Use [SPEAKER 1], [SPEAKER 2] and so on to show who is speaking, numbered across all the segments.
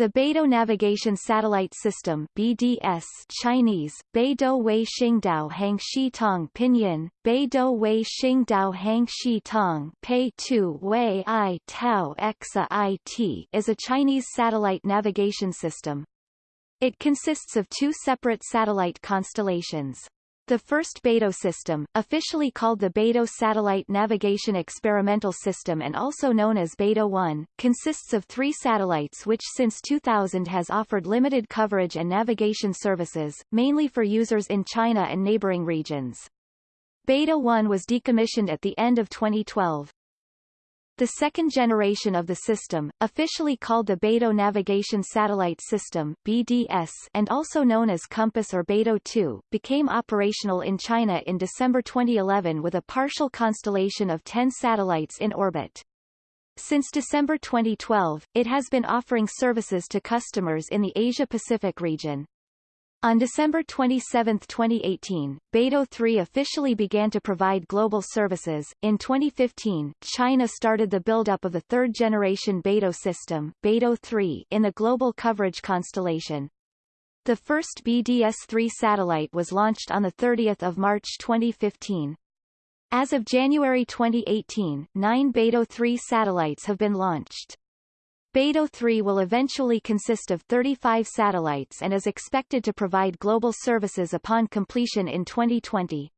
[SPEAKER 1] The Beidou Navigation Satellite System BDS Chinese, Beidou Wei Xingdao Hangxi Tong Pinyin, Beidou Wei Xingdao Hangxi Tong Pei Tu Wei I Tao Exa IT is a Chinese satellite navigation system. It consists of two separate satellite constellations. The first Beidou system, officially called the Beidou Satellite Navigation Experimental System and also known as Beidou 1, consists of three satellites which since 2000 has offered limited coverage and navigation services, mainly for users in China and neighboring regions. Beidou 1 was decommissioned at the end of 2012. The second generation of the system, officially called the Beidou Navigation Satellite System BDS and also known as Compass or Beidou 2, became operational in China in December 2011 with a partial constellation of 10 satellites in orbit. Since December 2012, it has been offering services to customers in the Asia-Pacific region. On December 27, 2018, Beidou 3 officially began to provide global services. In 2015, China started the build-up of the third-generation Beidou system, Beidou 3, in the global coverage constellation. The first BDS-3 satellite was launched on 30 March 2015. As of January 2018, nine Beidou 3 satellites have been launched. Beidou 3 will eventually consist of 35 satellites and is expected to provide global services upon completion in 2020.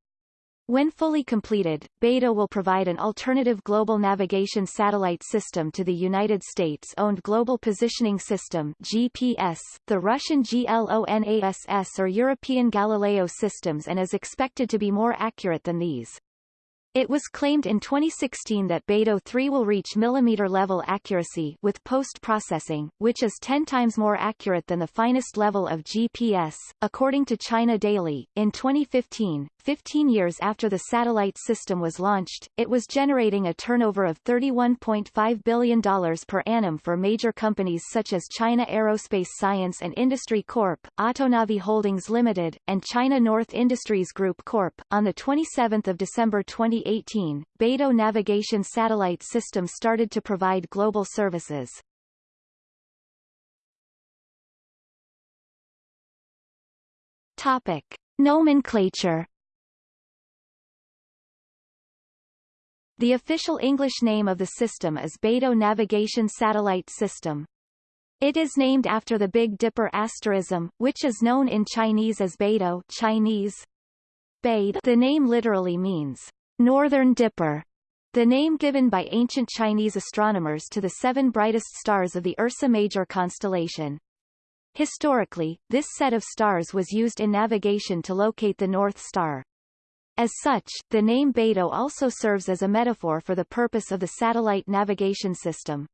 [SPEAKER 1] When fully completed, Beidou will provide an alternative global navigation satellite system to the United States-owned Global Positioning System GPS, the Russian GLONASS or European Galileo systems and is expected to be more accurate than these. It was claimed in 2016 that Beidou 3 will reach millimeter-level accuracy with post-processing, which is 10 times more accurate than the finest level of GPS, according to China Daily. In 2015, 15 years after the satellite system was launched, it was generating a turnover of $31.5 billion per annum for major companies such as China Aerospace Science and Industry Corp., Autonavi Holdings Limited, and China North Industries Group Corp. On 27 December 2018, Beidou Navigation Satellite System started to provide global services. Topic. Nomenclature The official English name of the system is Beidou Navigation Satellite System. It is named after the Big Dipper asterism, which is known in Chinese as Beidou Chinese. Beid the name literally means Northern Dipper, the name given by ancient Chinese astronomers to the seven brightest stars of the Ursa Major constellation. Historically, this set of stars was used in navigation to locate the North Star. As such, the name Beidou also serves as a metaphor for the purpose of the satellite navigation system.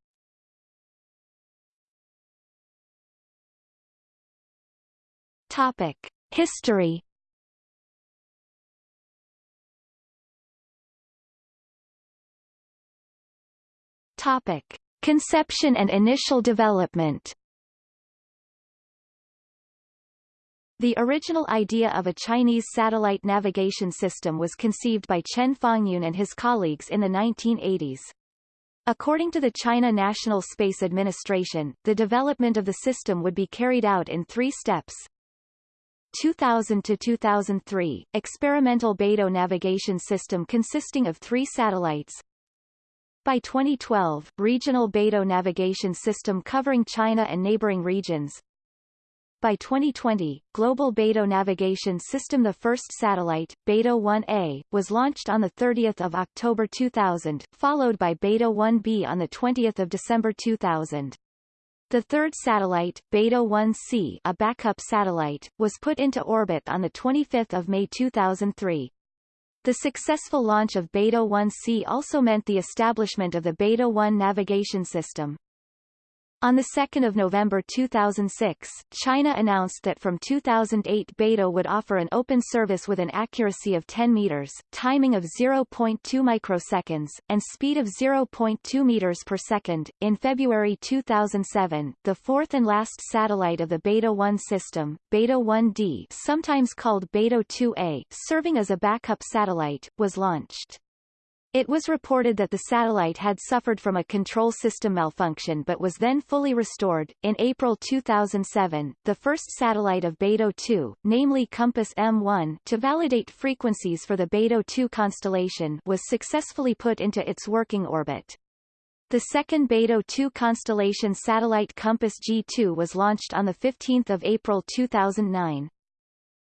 [SPEAKER 1] Topic. History Topic. Conception and initial development The original idea of a Chinese satellite navigation system was conceived by Chen Fangyun and his colleagues in the 1980s. According to the China National Space Administration, the development of the system would be carried out in three steps. 2000 to 2003, experimental Beidou navigation system consisting of three satellites. By 2012, regional Beidou navigation system covering China and neighboring regions. By 2020, Global Beidou Navigation System The first satellite, Beidou 1A, was launched on 30 October 2000, followed by Beidou 1B on 20 December 2000. The third satellite, Beidou 1C a backup satellite, was put into orbit on 25 May 2003. The successful launch of Beidou 1C also meant the establishment of the Beidou 1 navigation system. On 2 November 2006, China announced that from 2008 Beidou would offer an open service with an accuracy of 10 meters, timing of 0.2 microseconds, and speed of 0.2 meters per second. In February 2007, the fourth and last satellite of the Beidou 1 system, Beidou 1D sometimes called Beidou 2A, serving as a backup satellite, was launched. It was reported that the satellite had suffered from a control system malfunction but was then fully restored. In April 2007, the first satellite of Beidou 2, namely Compass M1, to validate frequencies for the Beidou 2 constellation, was successfully put into its working orbit. The second Beidou 2 constellation satellite Compass G2 was launched on 15 April 2009.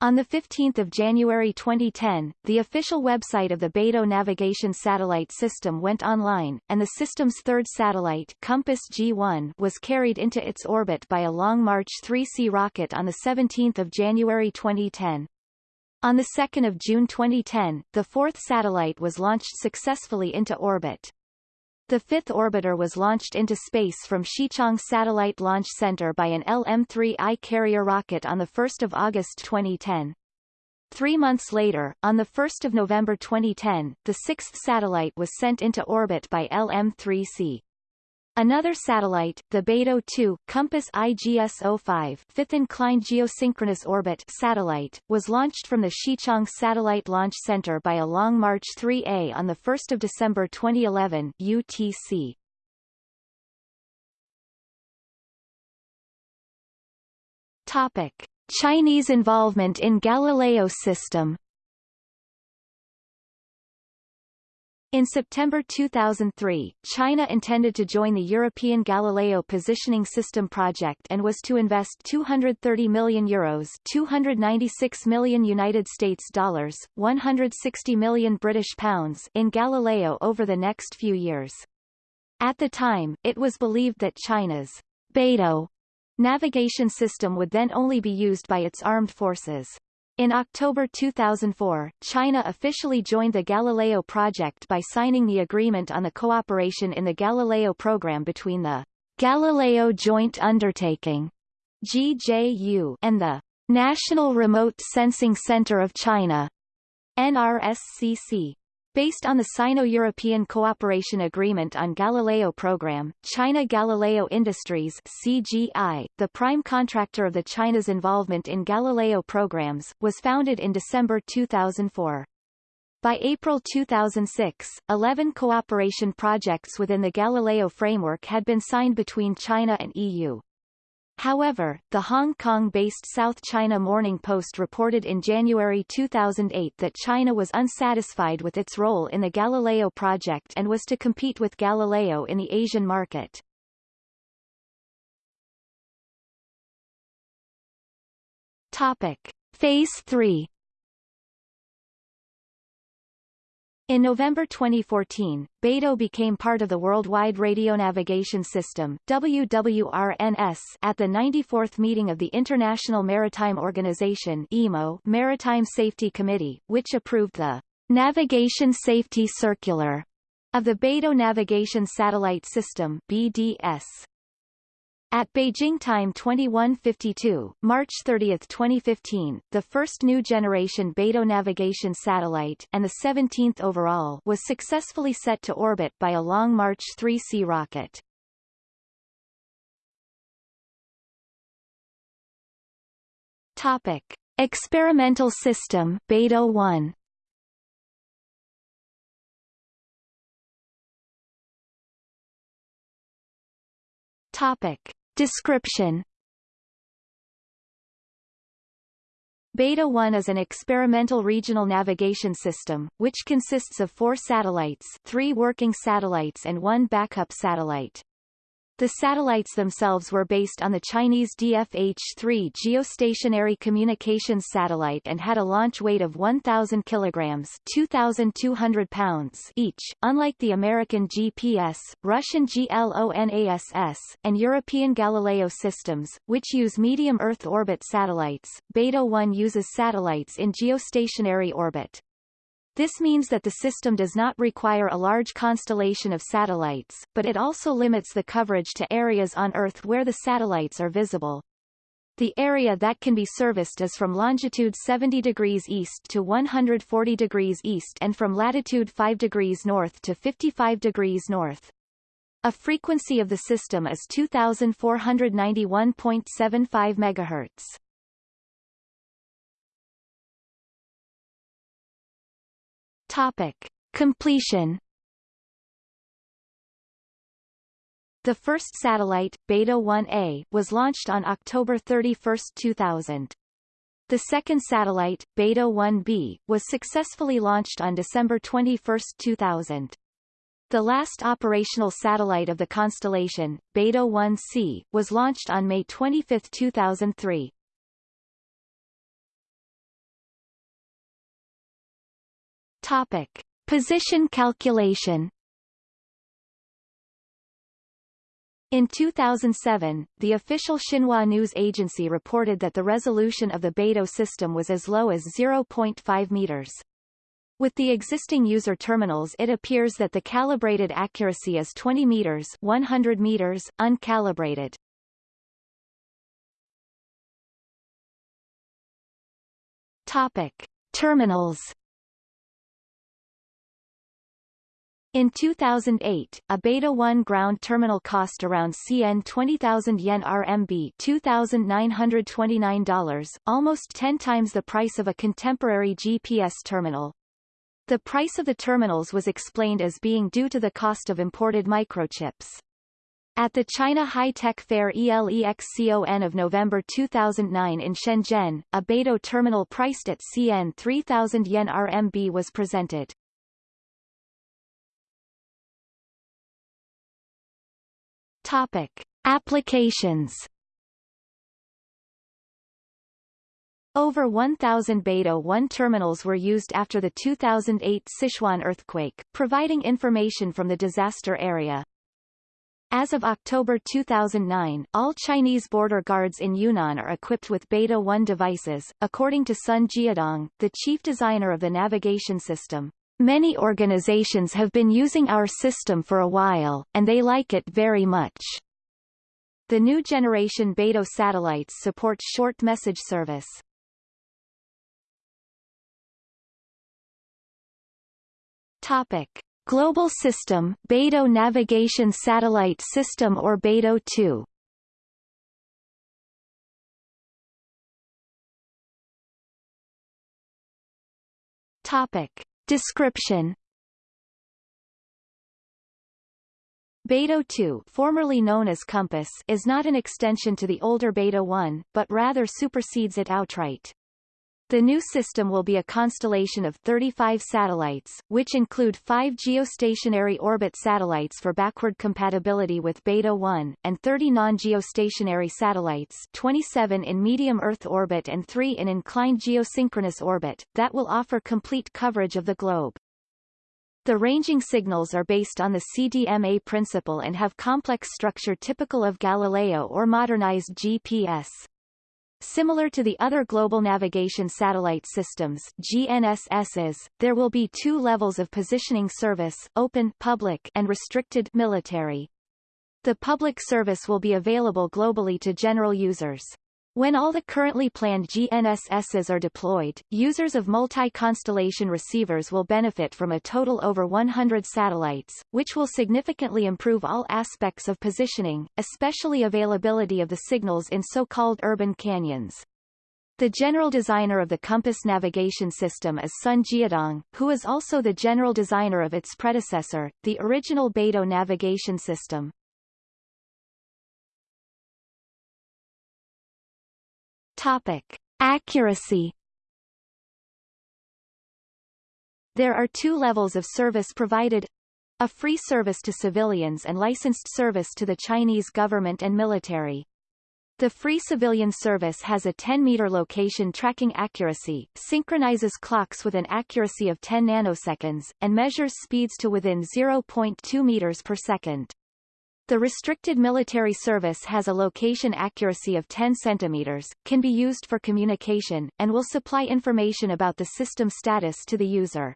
[SPEAKER 1] On 15 January 2010, the official website of the Beidou navigation satellite system went online, and the system's third satellite Compass G1 was carried into its orbit by a Long March 3C rocket on 17 January 2010. On 2 June 2010, the fourth satellite was launched successfully into orbit. The fifth orbiter was launched into space from Xichang Satellite Launch Center by an LM-3I carrier rocket on 1 August 2010. Three months later, on 1 November 2010, the sixth satellite was sent into orbit by LM-3C. Another satellite, the Beidou 2 Compass IGS-05 fifth inclined geosynchronous orbit satellite, was launched from the Xichang Satellite Launch Center by a Long March 3A on 1 December 2011 UTC. Topic. Chinese involvement in Galileo system In September 2003, China intended to join the European Galileo Positioning System project and was to invest 230 million euros, 296 million United States dollars, 160 million British pounds in Galileo over the next few years. At the time, it was believed that China's Beidou navigation system would then only be used by its armed forces. In October 2004, China officially joined the Galileo project by signing the agreement on the cooperation in the Galileo program between the Galileo Joint Undertaking GJU and the National Remote Sensing Center of China NRSCC. Based on the Sino-European Cooperation Agreement on Galileo Program, China Galileo Industries CGI, the prime contractor of the China's involvement in Galileo programs, was founded in December 2004. By April 2006, 11 cooperation projects within the Galileo framework had been signed between China and EU. However, the Hong Kong-based South China Morning Post reported in January 2008 that China was unsatisfied with its role in the Galileo project and was to compete with Galileo in the Asian market. Topic. Phase 3 In November 2014, Beidou became part of the Worldwide Radio Navigation System WWRNS at the 94th meeting of the International Maritime Organization IMO Maritime Safety Committee, which approved the Navigation Safety Circular of the Beidou Navigation Satellite System BDS. At Beijing time 2152, March 30, 2015, the first new generation Beidou navigation satellite and the 17th overall was successfully set to orbit by a Long March 3C rocket. Topic: Experimental system Beidou 1. Topic. Description Beidou 1 is an experimental regional navigation system, which consists of four satellites three working satellites and one backup satellite. The satellites themselves were based on the Chinese DFH-3 geostationary communications satellite and had a launch weight of 1,000 kilograms 2,200 pounds each. Unlike the American GPS, Russian GLONASS, and European Galileo systems, which use medium Earth orbit satellites, Beidou 1 uses satellites in geostationary orbit. This means that the system does not require a large constellation of satellites, but it also limits the coverage to areas on Earth where the satellites are visible. The area that can be serviced is from longitude 70 degrees east to 140 degrees east and from latitude 5 degrees north to 55 degrees north. A frequency of the system is 2491.75 MHz. Topic. Completion The first satellite, Beidou-1A, was launched on October 31, 2000. The second satellite, Beidou-1B, was successfully launched on December 21, 2000. The last operational satellite of the constellation, Beidou 1C, was launched on May 25, 2003. Topic. Position calculation In 2007, the official Xinhua news agency reported that the resolution of the Beidou system was as low as 0.5 meters. With the existing user terminals it appears that the calibrated accuracy is 20 meters 100 meters, uncalibrated. Topic. Terminals In 2008, a Beidou 1 ground terminal cost around CN 20,000 yen RMB $2,929, almost 10 times the price of a contemporary GPS terminal. The price of the terminals was explained as being due to the cost of imported microchips. At the China High-Tech Fair ELEXCON of November 2009 in Shenzhen, a Beidou terminal priced at CN 3000 yen RMB was presented. Topic. Applications Over 1,000 Beidou 1 terminals were used after the 2008 Sichuan earthquake, providing information from the disaster area. As of October 2009, all Chinese border guards in Yunnan are equipped with Beidou 1 devices, according to Sun Jiadong, the chief designer of the navigation system. Many organizations have been using our system for a while, and they like it very much. The new generation Beidou satellites support short message service. Topic. Global System Beidou Navigation Satellite System or Beidou 2 Topic. Description Beidou 2 formerly known as Compass is not an extension to the older Beidou 1, but rather supersedes it outright. The new system will be a constellation of 35 satellites, which include five geostationary orbit satellites for backward compatibility with Beidou 1, and 30 non-geostationary satellites 27 in medium Earth orbit and 3 in inclined geosynchronous orbit, that will offer complete coverage of the globe. The ranging signals are based on the CDMA principle and have complex structure typical of Galileo or modernized GPS. Similar to the other global navigation satellite systems GNSSs, there will be two levels of positioning service, open public and restricted military. The public service will be available globally to general users. When all the currently planned GNSSs are deployed, users of multi-constellation receivers will benefit from a total over 100 satellites, which will significantly improve all aspects of positioning, especially availability of the signals in so-called urban canyons. The general designer of the Compass navigation system is Sun Jiadong, who is also the general designer of its predecessor, the original Beidou navigation system. Topic. Accuracy There are two levels of service provided a free service to civilians and licensed service to the Chinese government and military. The free civilian service has a 10-meter location tracking accuracy, synchronizes clocks with an accuracy of 10 nanoseconds, and measures speeds to within 0.2 meters per second. The restricted military service has a location accuracy of 10 centimeters, can be used for communication, and will supply information about the system status to the user.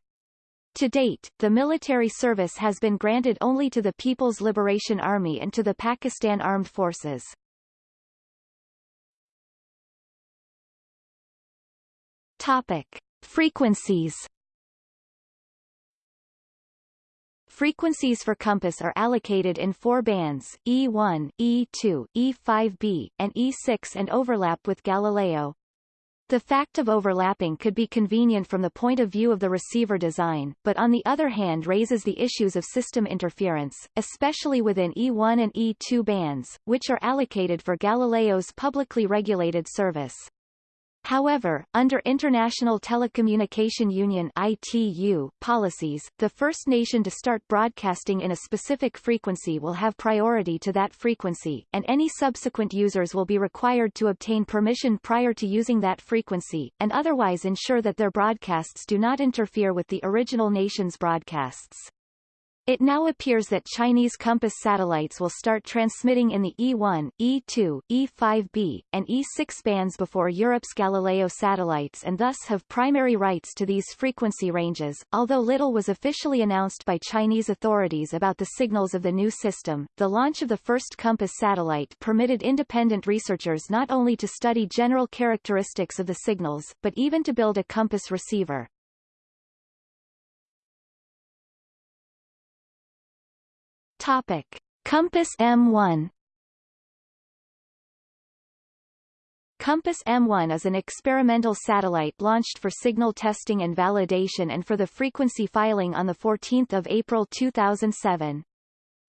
[SPEAKER 1] To date, the military service has been granted only to the People's Liberation Army and to the Pakistan Armed Forces. Topic. Frequencies Frequencies for compass are allocated in four bands, E1, E2, E5b, and E6 and overlap with Galileo. The fact of overlapping could be convenient from the point of view of the receiver design, but on the other hand raises the issues of system interference, especially within E1 and E2 bands, which are allocated for Galileo's publicly regulated service. However, under International Telecommunication Union ITU policies, the first nation to start broadcasting in a specific frequency will have priority to that frequency, and any subsequent users will be required to obtain permission prior to using that frequency, and otherwise ensure that their broadcasts do not interfere with the original nation's broadcasts. It now appears that Chinese Compass satellites will start transmitting in the E1, E2, E5b, and E6 bands before Europe's Galileo satellites and thus have primary rights to these frequency ranges. Although little was officially announced by Chinese authorities about the signals of the new system, the launch of the first Compass satellite permitted independent researchers not only to study general characteristics of the signals, but even to build a Compass receiver. Topic: Compass M1 Compass M1 is an experimental satellite launched for signal testing and validation and for the frequency filing on 14 April 2007.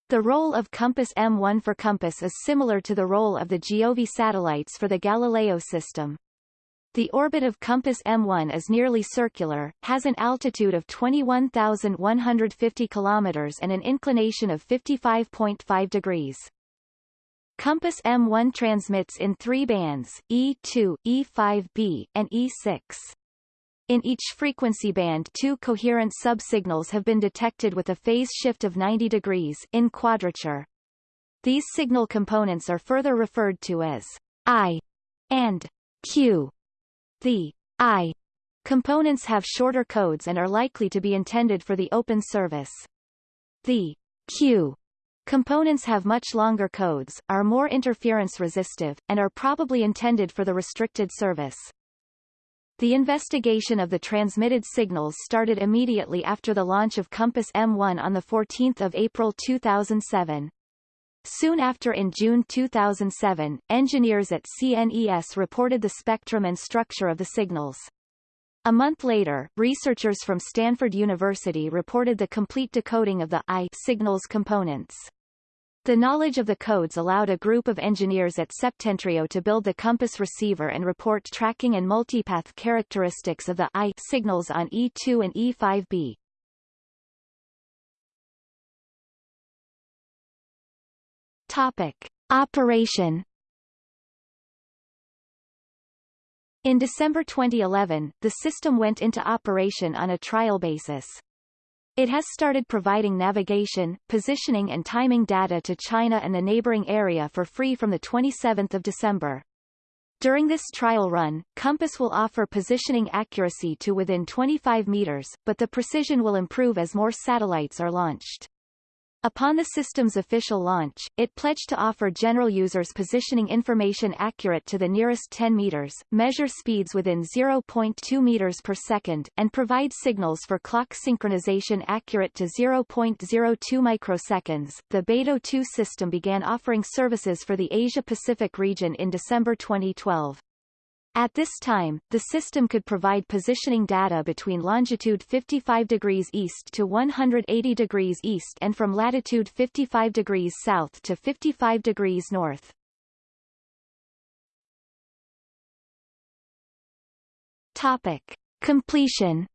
[SPEAKER 1] The role of Compass M1 for Compass is similar to the role of the Giove satellites for the Galileo system. The orbit of Compass M1 is nearly circular, has an altitude of 21,150 km and an inclination of 55.5 degrees. Compass M1 transmits in three bands, E2, E5b, and E6. In each frequency band two coherent subsignals have been detected with a phase shift of 90 degrees in quadrature. These signal components are further referred to as I and Q. The I components have shorter codes and are likely to be intended for the open service. The Q components have much longer codes, are more interference resistive, and are probably intended for the restricted service. The investigation of the transmitted signals started immediately after the launch of Compass M1 on 14 April 2007. Soon after in June 2007, engineers at CNES reported the spectrum and structure of the signals. A month later, researchers from Stanford University reported the complete decoding of the I signals components. The knowledge of the codes allowed a group of engineers at Septentrio to build the compass receiver and report tracking and multipath characteristics of the I signals on E2 and E5b. Topic. Operation In December 2011, the system went into operation on a trial basis. It has started providing navigation, positioning and timing data to China and the neighboring area for free from 27 December. During this trial run, Compass will offer positioning accuracy to within 25 meters, but the precision will improve as more satellites are launched. Upon the system's official launch, it pledged to offer general users positioning information accurate to the nearest 10 meters, measure speeds within 0.2 meters per second, and provide signals for clock synchronization accurate to 0.02 microseconds. The Beidou 2 system began offering services for the Asia-Pacific region in December 2012. At this time, the system could provide positioning data between longitude 55 degrees east to 180 degrees east and from latitude 55 degrees south to 55 degrees north. Topic. Completion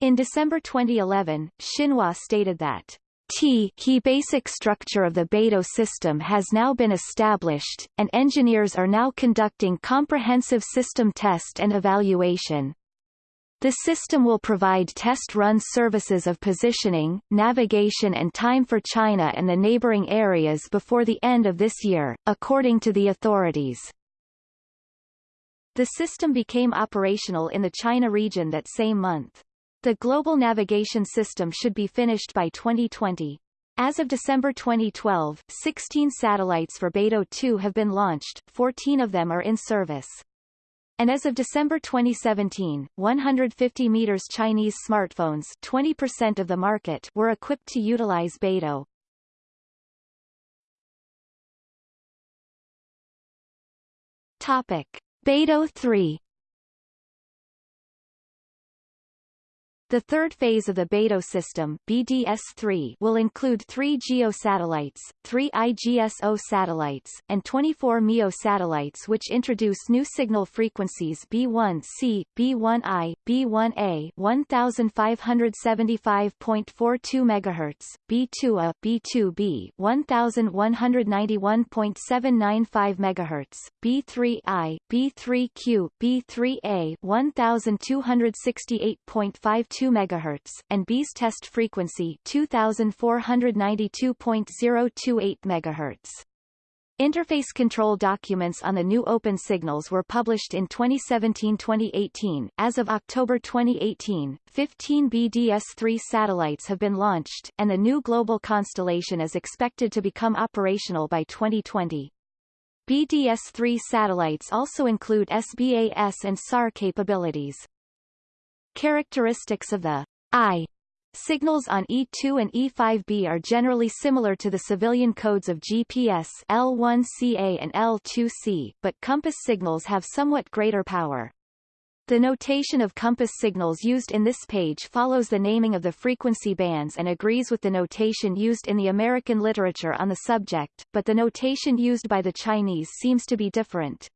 [SPEAKER 1] In December 2011, Xinhua stated that T key basic structure of the Beidou system has now been established, and engineers are now conducting comprehensive system test and evaluation. The system will provide test-run services of positioning, navigation and time for China and the neighboring areas before the end of this year, according to the authorities. The system became operational in the China region that same month. The global navigation system should be finished by 2020. As of December 2012, 16 satellites for Beidou 2 have been launched, 14 of them are in service. And as of December 2017, 150 meters Chinese smartphones 20% of the market were equipped to utilize Beidou. Topic. Beidou 3 The third phase of the Beidou system BDS-3 will include three GEO satellites, three IGSO satellites, and 24 MEO satellites which introduce new signal frequencies B1C, B1I, B1A 1575.42 MHz, B2A, B2B 1191.795 MHz, B3I, B3Q, B3A 1268.52 2 MHz, and B's test frequency 2492.028 MHz. Interface control documents on the new open signals were published in 2017-2018. As of October 2018, 15 BDS-3 satellites have been launched, and the new global constellation is expected to become operational by 2020. BDS-3 satellites also include SBAS and SAR capabilities. Characteristics of the I signals on E2 and E5B are generally similar to the civilian codes of GPS L1CA and L2C, but compass signals have somewhat greater power. The notation of compass signals used in this page follows the naming of the frequency bands and agrees with the notation used in the American literature on the subject, but the notation used by the Chinese seems to be different.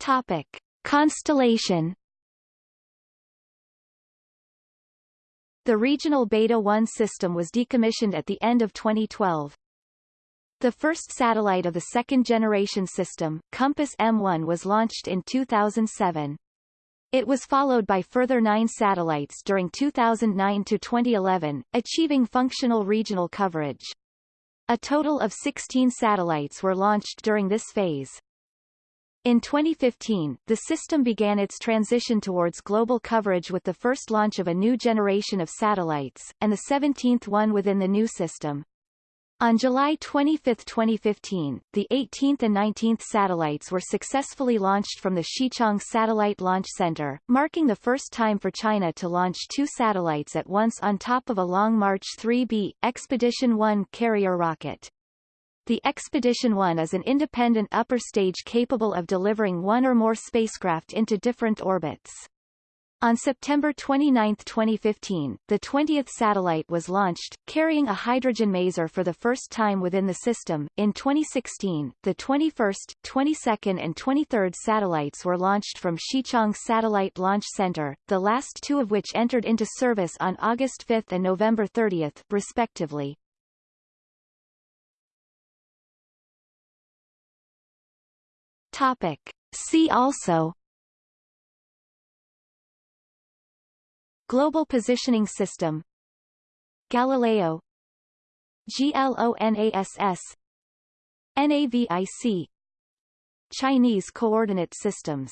[SPEAKER 1] Topic: Constellation The regional Beidou 1 system was decommissioned at the end of 2012. The first satellite of the second-generation system, Compass M1 was launched in 2007. It was followed by further nine satellites during 2009 to 2011, achieving functional regional coverage. A total of 16 satellites were launched during this phase. In 2015, the system began its transition towards global coverage with the first launch of a new generation of satellites, and the 17th one within the new system. On July 25, 2015, the 18th and 19th satellites were successfully launched from the Xichang Satellite Launch Center, marking the first time for China to launch two satellites at once on top of a Long March 3B, Expedition 1 carrier rocket. The Expedition 1 is an independent upper stage capable of delivering one or more spacecraft into different orbits. On September 29, 2015, the 20th satellite was launched, carrying a hydrogen maser for the first time within the system. In 2016, the 21st, 22nd and 23rd satellites were launched from Xichang Satellite Launch Center, the last two of which entered into service on August 5 and November 30, respectively. Topic. See also Global Positioning System Galileo GLONASS NAVIC Chinese Coordinate Systems